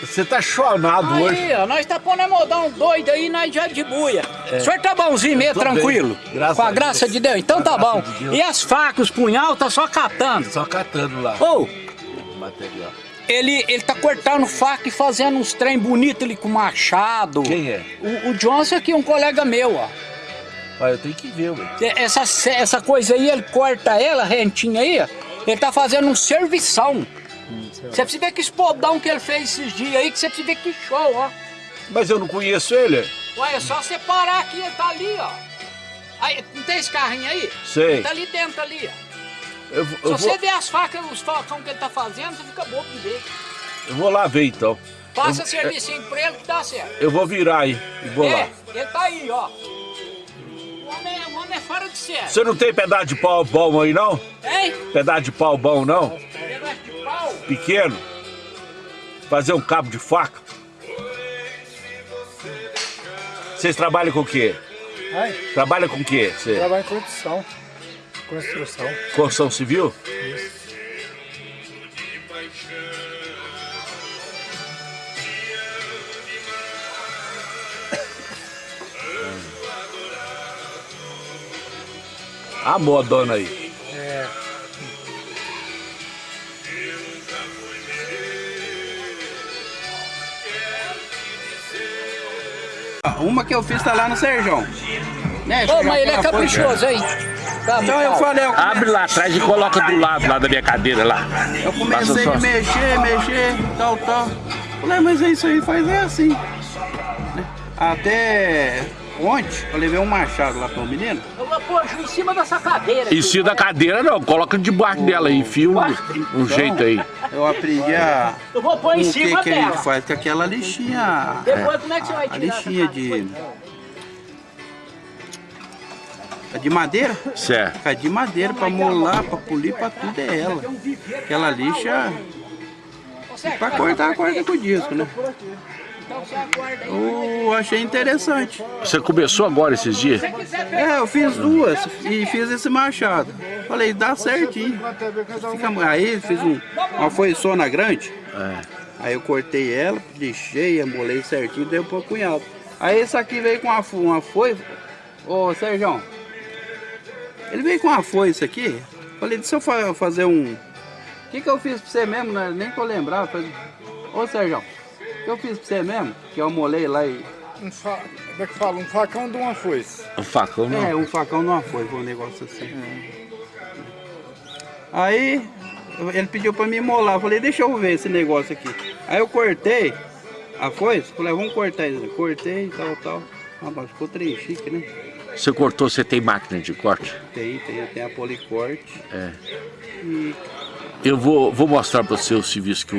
Você tá chonado hoje. Aí, ó, nós tá pondo a modão doido aí, nós já de buia. O senhor tá bonzinho mesmo, tranquilo? bem, graças Com a a graça Deus. de Deus. Então tá bom. de. E as facas, os punhal, tá só catando. Só catando lá. Ô, o material. ele, ele tá cortando faca e fazendo uns trem bonito ali com machado. Quem é? O, o Johnson aqui, um colega meu, ó. Olha, eu tenho que ver, ué. Essa, essa coisa aí, ele corta ela, rentinha aí, ó. Ele tá fazendo um servição. Você precisa ver que espodão que ele fez esses dias aí, que você precisa ver que show, ó. Mas eu não conheço ele. Ué, é só você parar aqui, ele tá ali, ó. Aí, não tem esse carrinho aí? Sei. Ele tá ali dentro, ali, ó. Eu, Se eu, você vou, ver as facas, os facão que ele tá fazendo, você fica bobo de ver. eu vou lá ver então. Passa Eu- serviço pra ele que dá certo. Eu vou virar aí e vou lá. É, ele tá aí, ó. O homem, é- o homem é fora de série. Você não tem pedaço de pau bom aí não? Hein? Pedaço de pau bom não? Pequeno? Fazer um cabo de faca? Vocês trabalham com o quê? Ai, Trabalha com o quê? Você? trabalho em construção. Construção. Construção civil? A modona aí. Uma que eu fiz tá lá no Serjão. Né? Ô, mas ele é caprichoso, hein? Tá, Então eu falei, eu, Abre lá atrás e coloca do lado lá da minha cadeira lá. eu comecei a mexer, mexer, tal, tal. Falei, mas é isso aí faz é assim. Até ontem eu levei um machado lá pro menino. Eu vou pôr em cima dessa cadeira. Em cima da cadeira não, coloca debaixo dela aí, enfia um, um jeito aí. Eu aprendi a. Eu vou pôr em o que, cima que a gente dela. faz com aquela lixinha. Depois como é que você vai A tirar essa lixinha de. a De madeira? Certo. É de madeira pra molar, pra polir, pra tudo é ela. Aquela lixa. Pra cortar, corta com o disco, né? Eu achei interessante. Você começou agora esses dias? É, eu fiz duas e fiz esse machado. Falei, dá certinho. Aí fiz um, uma foiçona grande. Aí eu cortei ela, lixei, embolei certinho, dei pro cunhado. Aí esse aqui veio com uma, uma foice. Ô, Sérgio, ele veio com uma foice aqui. Falei, deixa eu fa- fazer um... O que, que eu fiz pra você mesmo? né? Nem eu lembrava. Falei, Ô, Sérgio, que eu fiz pra você mesmo? Que eu molei lá e... um fa... como é que fala? Um facão de uma foice. Um facão não. É, um facão numa foice, um negócio assim. Aí ele pediu pra me molar, eu falei, deixa eu ver esse negócio aqui. Aí eu cortei a foice, falei, vamos cortar isso. Cortei e tal, tal. Ah, mas ficou trem chique, né? Você cortou, você tem máquina de corte? Tem, tem, tem a policorte. É. E Eu vou, vou mostrar para você o serviço que o